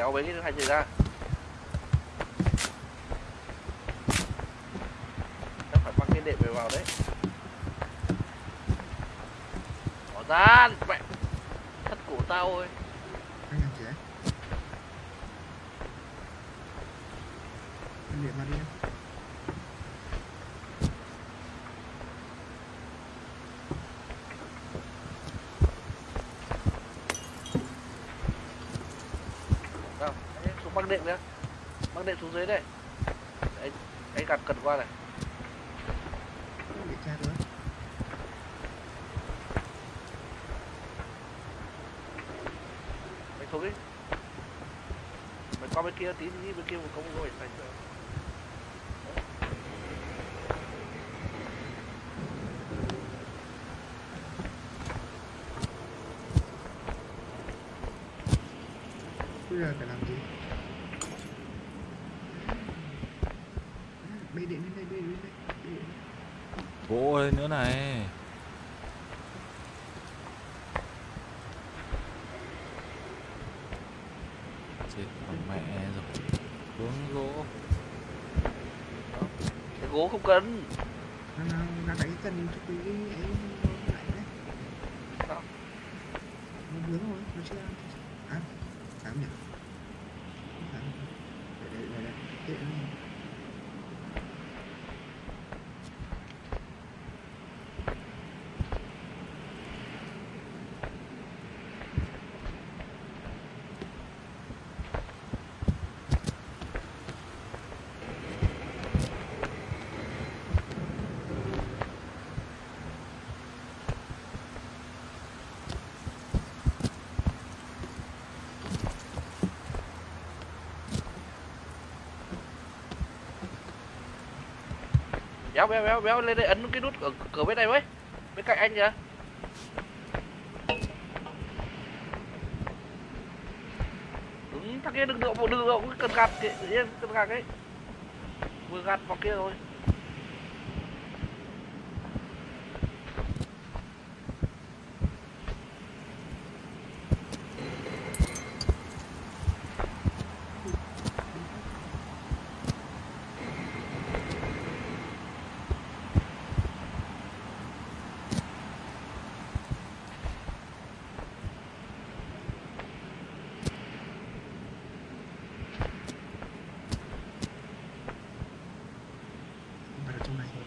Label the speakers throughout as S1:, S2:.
S1: kéo bấy cái hai gì ra. Chắc phải mang cái đệm về vào đấy. Bỏ ra, mẹ. Thất cổ tao ơi
S2: anh làm gì đấy anh để mà đi em
S1: đâu anh xuống băng đệm nữa băng đệm xuống dưới đây anh anh gạt cần qua này.
S2: Để nữa
S1: mày xuống đi. Mày qua bên kia tí đi bên kia một công rồi thành rồi
S2: bây giờ phải làm gì bê điện lên đây bê điện lên đây bê điện lên.
S3: Gỗ lên nữa này. Chết mẹ rồi. Hướng gỗ.
S1: Cái gỗ không cần.
S2: Nó nó nó đánh cần cho cái ấy nó lại đấy.
S1: Sao?
S2: nó vướng rồi nó chưa ăn. À phải không nhỉ Không phải. để để để để
S1: béo béo béo béo, lên đây ấn cái nút ở cửa bên này với. Bên cạnh anh kìa. Đúng thằng kia đừng động đừng động cần gạt kệ cần gạt ấy. Vừa gạt vào kia rồi
S2: không phải ở trong này thôi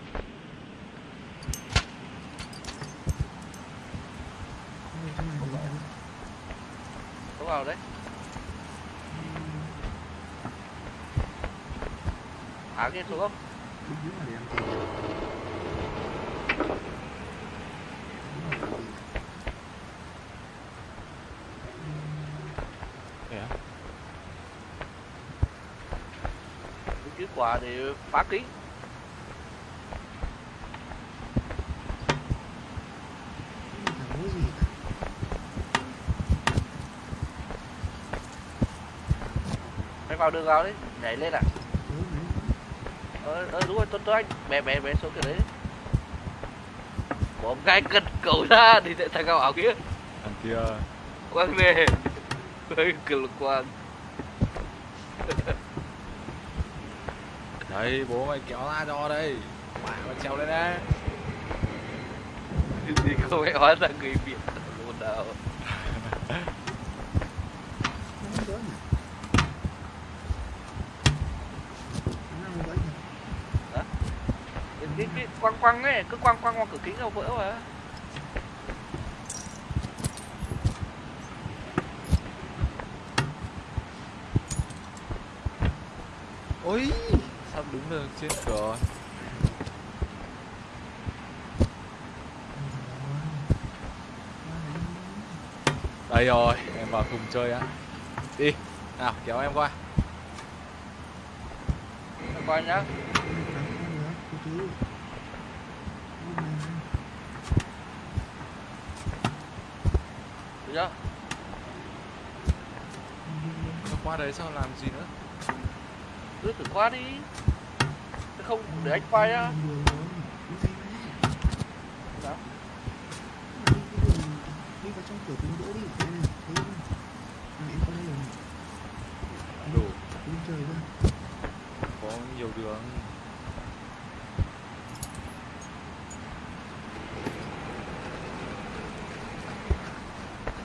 S2: Không, ở trong này thôi em.
S1: có vào đấy. Thả kia xuống. Không
S2: Đúng đúng là để làm gì Đúng là làm gì.
S3: thế á
S1: cái chữ quả để phá kính
S2: Không phải có gì cả
S1: mày vào đường vào đấy nhảy lên à
S2: đấy.
S1: ờ, đúng rồi tôi tôi anh bé bé bé xuống cái đấy. Bỏ ngay cần cầu ra thì sẽ thằng cao ảo kia.
S3: Thằng kia.
S1: Quang nè cực quang.
S3: Đấy bố mày kéo ra cho đây. Mẹ mày trèo lên đây
S1: thì không phải hóa ra người việt luôn đâu
S2: Nó không đỡ nhỉ Nó không đỡ nhỉ
S1: cái, cái, quăng quăng ấy cứ quăng quăng qua cửa kính đâu vỡ mà.
S3: Ôi. Sao đứng được trên cửa đây rồi em vào cùng chơi á. Đi nào kéo em qua.
S1: Coi nhá chưa?
S3: Nó qua đấy sao làm gì nữa?
S1: Cứ thử qua đi. Thế không để anh quay á.
S2: Đi vào trong cửa kính đỗ đi không đây rồi này
S3: đủ.
S2: Đi chơi cơ.
S3: có nhiều đường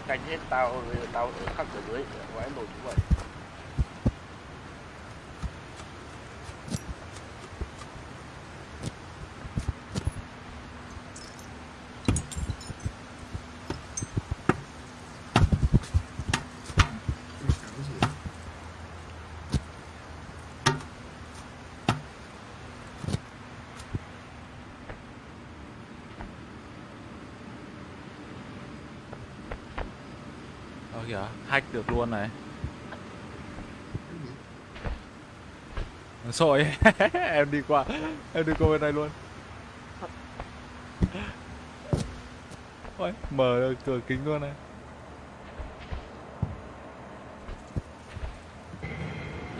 S1: canh hết tao tao khắc ở dưới quái nổi như vậy
S3: kìa, hack được luôn này.
S2: Cái?
S3: Sội Em đi qua Em đi qua bên này luôn. Ôi, mở được cửa kính luôn này.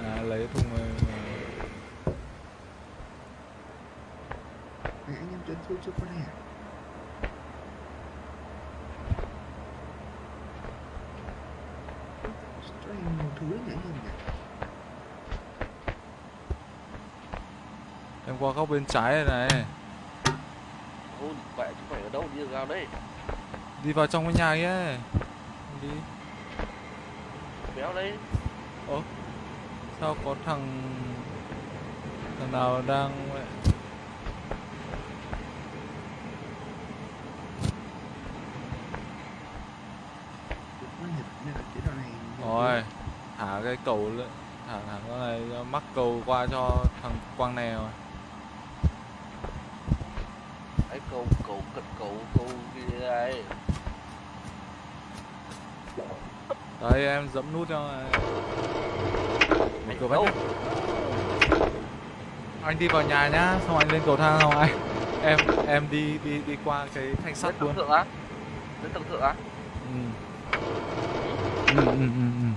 S3: À, lấy thùng này
S2: Mày anh em chuyến chưa chưa có này à? Cho anh một thứ nhỉ anh em nhỉ?
S3: Em qua góc bên trái này này.
S1: Ôi vậy chứ phải ở đâu? Đi vào đấy
S3: Đi vào trong cái nhà kia. Đi.
S1: Béo đấy
S3: Sao có thằng Thằng nào đang Rồi Thả cái cầu lên Thả thẳng cái này mắc cầu qua cho thằng Quang này rồi
S1: ấy cầu cầu cật cầu cầu gì đây
S3: Đấy em giẫm nút cho. Mở cửa
S1: đâu.
S3: Anh đi vào nhà nhá Xong anh lên cầu thang xong anh Em em đi đi đi qua cái thanh sắt
S1: tầng
S3: luôn
S1: thượng á lên tầng thượng á
S3: ừ. Ừ, ừ, ừ, ừ.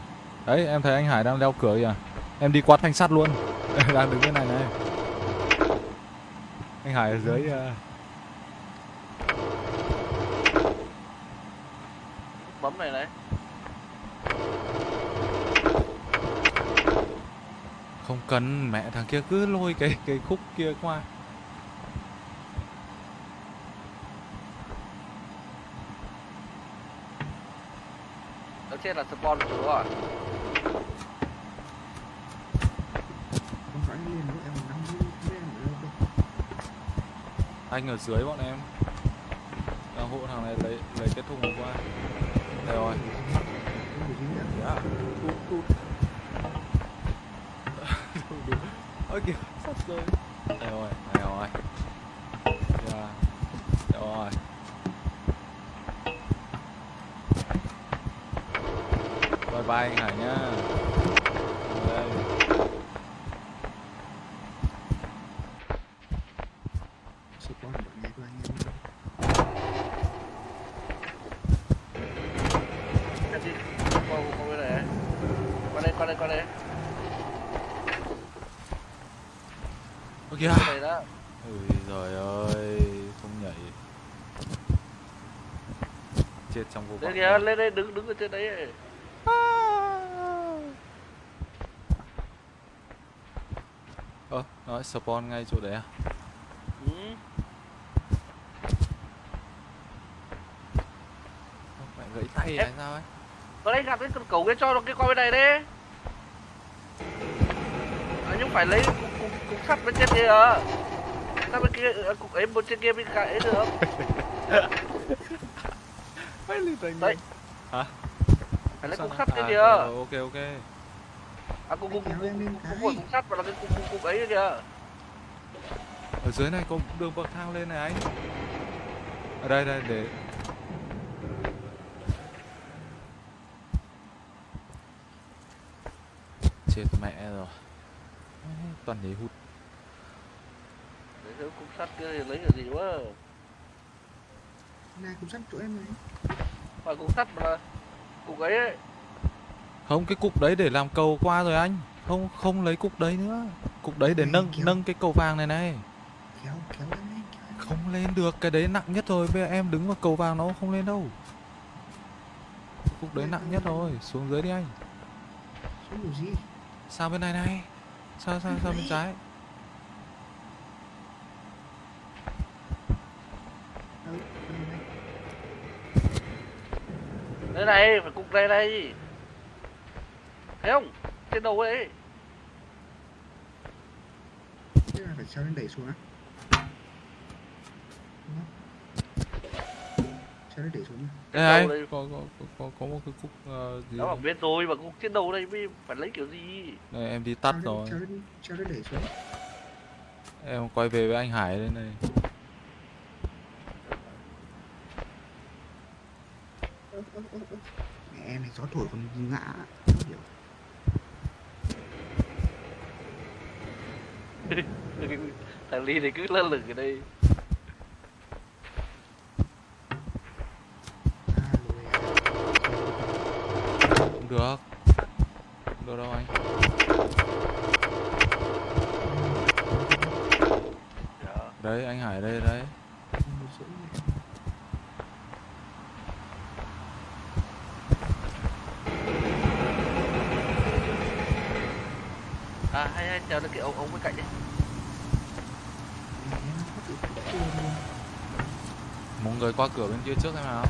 S3: Đấy em thấy anh Hải đang leo cửa kìa Em đi qua thanh sắt luôn Đang đứng bên này này Anh Hải ở dưới à,
S1: bấm này này
S3: Không cần mẹ thằng kia cứ lôi cái cái khúc kia qua.
S1: Ở trên là spawn chỗ rồi.
S2: Không phải lên nữa em nắm giữ lên ở đâu đâu
S3: Anh ở dưới bọn em. Đang hộ thằng này lấy lấy cái thùng qua Đây rồi. Dạ. Ôi kìa sắp rơi Đây rồi Đây rồi Đây rồi Bye bye anh Hải nhá. Đây
S2: Support bọn nhà của anh em
S1: em đi qua qua bên này qua đây qua đây
S3: Ôi kìa.
S1: Qua đây đó
S3: Ui giời ơi Không nhảy. Chết trong vô vọng
S1: kìa lên đây đứng đứng ở trên đấy
S3: Ơ, nói spawn ngay chỗ đấy à?
S1: ừ.
S3: Mẹ gãy tay hay sao ấy?
S1: qua đây gặp cái cầu cái cho nó cái qua bên này đi. à, phải lấy cục, cục, cục sắt bên trên kia. À sao bên kia à, cục ấy một trên kia bên cạnh ấy được.
S3: Phải lên tay
S1: Đấy.
S3: Hả?
S1: phải lấy cục sắt trên
S3: à,
S1: kia.
S3: rồi, Ok ok.
S1: À cục cục cục cục sắt và là cái cục cục cục ấy kìa.
S3: Ở dưới này có đường bậc thang lên này anh. Ở đây đây để. Chết mẹ rồi Toàn nhảy hụt.
S1: Lấy cái cục sắt kia thì lấy cái gì quá.
S2: Này cũng sắt chỗ em này.
S1: Phải cục sắt mà. Là cục ấy, ấy.
S3: Không cái cục đấy để làm cầu qua rồi anh. Không không lấy cục đấy nữa. Cục đấy để
S2: Này,
S3: nâng
S2: kéo.
S3: nâng cái cầu vàng này này.
S2: Kéo kéo lên kéo em
S3: Không lên được cái đấy nặng nhất rồi Bây giờ em đứng vào cầu vàng nó không lên đâu. Cục đấy nặng nhất rồi Xuống dưới đi anh.
S2: Xuống gì?
S3: Sang bên này này Sao sao sao bên trái?
S2: Đây
S1: này phải cục này này. Thấy không? Trên đầu đấy
S2: phải treo lên đẩy xuống á Đúng không? Lên đẩy xuống.
S3: Đây
S1: đây.
S3: có, có, có, có, có một cái cúc gì
S1: nó
S3: đây.
S1: bên rồi mà cục trên đầu đây mới phải lấy kiểu gì
S3: Đây em đi tắt rồi
S2: treo lên đẩy xuống
S3: Em quay về với anh Hải đây này
S2: mẹ em này gió thổi còn ngã
S1: thằng ly này cứ lơ lửng ở đây
S2: à lùi à.
S3: Không được Không được đâu anh. Đấy anh Hải đây đấy
S1: à hay hay chờ cái ống ống bên cạnh đi.
S3: Một người qua cửa bên kia trước em nào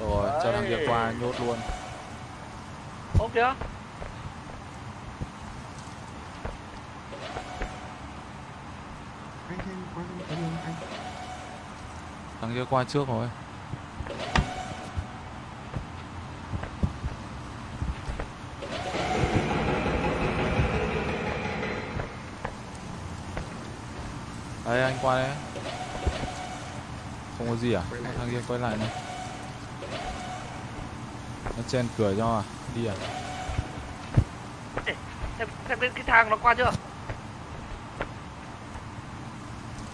S3: Rồi cho thằng kia
S1: Đấy.
S3: qua nhốt luôn.
S2: Đường anh.
S3: Thằng kia qua trước rồi. Đây anh qua đây. Không có gì à. Thằng kia quay lại này Nó chen cửa cho à? Đi à?
S1: Xem xem cái, cái thang nó qua chưa?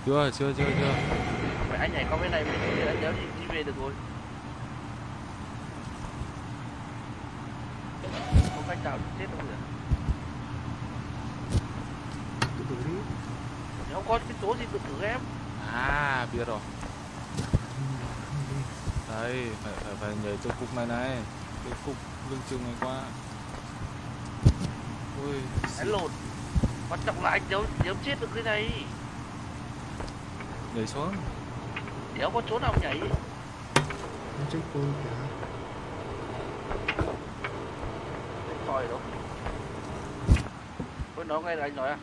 S3: Chưa chưa chưa chưa.
S1: Phải anh nhảy qua bên này mình anh nhớ thì đi về được rồi. Không cách nào chết đâu được
S2: tự tử đi
S1: nếu không có cái số gì tự tử em?
S3: À biết rồi.
S2: Không, không đi.
S3: Đây phải phải, phải nhảy từ cục này này Cái cục lưng chừng này qua. Ui
S1: đánh lộn quan trọng là anh nếu nếu chết được cái này.
S3: Nhảy xuống.
S1: Nếu có chỗ nào nhảy?
S2: Nó chết cô kìa.
S1: Cái tròi đâu Ôi nó ngay là anh nói à?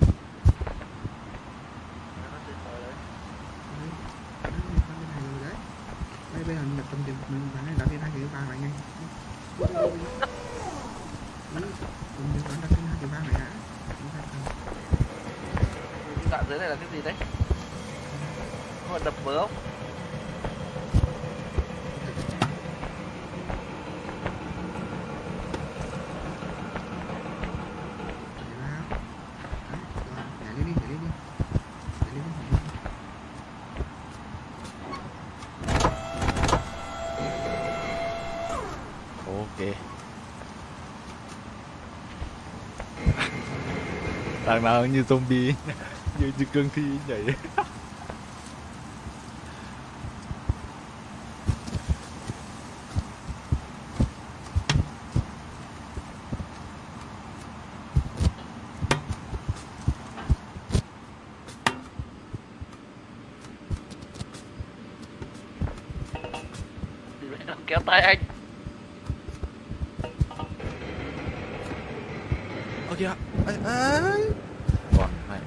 S2: Đây bây giờ nhập tâm tiền mình này đặt lên hai cái vàng này ngay
S1: đoạn dưới này là cái gì đấy? Có đập vỡ không
S2: Nhảy vào. Đấy, rồi, nhảy lên đi, nhảy lên đi. Nhảy lên đi, nhảy lên đi.
S3: Ok Thằng nào như zombie Như, như cương thi nhảy.
S1: Kéo tay anh.
S3: Ơ kìa ấy, ấy. Còn mẹ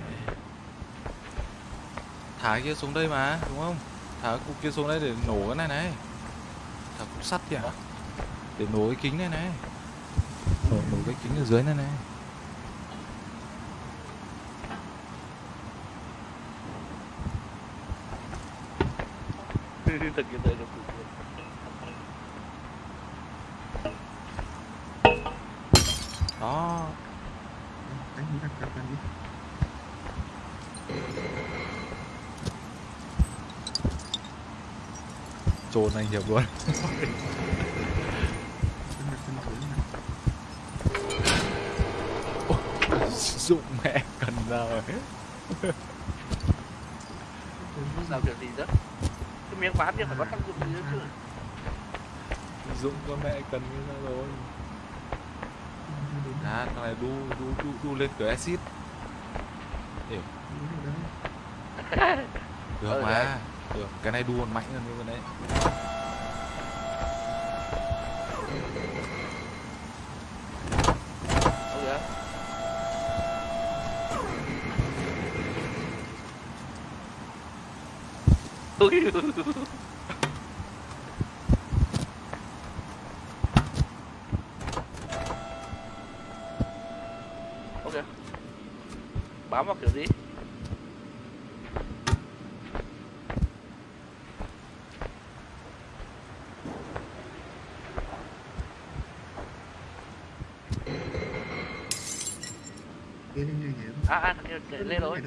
S3: Thả cái kia xuống đây mà Đúng không? Thả cái cục kia xuống đây để nổ cái này này. Thả cục sắt kìa. Để nổ cái kính này này. Nổ, nổ cái kính ở dưới này này.
S1: Thực hiện tới được
S3: Đó
S2: Đấy, chúng ta cặp lần đi.
S3: Trồn anh hiệp luôn. Dụng mẹ cần ra rồi
S1: làm kiểu gì đó cái miếng ván kia phải có tác dụng gì nữa chứ
S3: Dụng con mẹ cần ra rồi à thằng này đu đu đu, đu lên cửa exit. Được
S1: Ừ,
S3: mà. được cái này đu còn mạnh hơn cái bên đấy
S1: Đâu kìa Ui. ok bám vào kiểu gì? À à lên rồi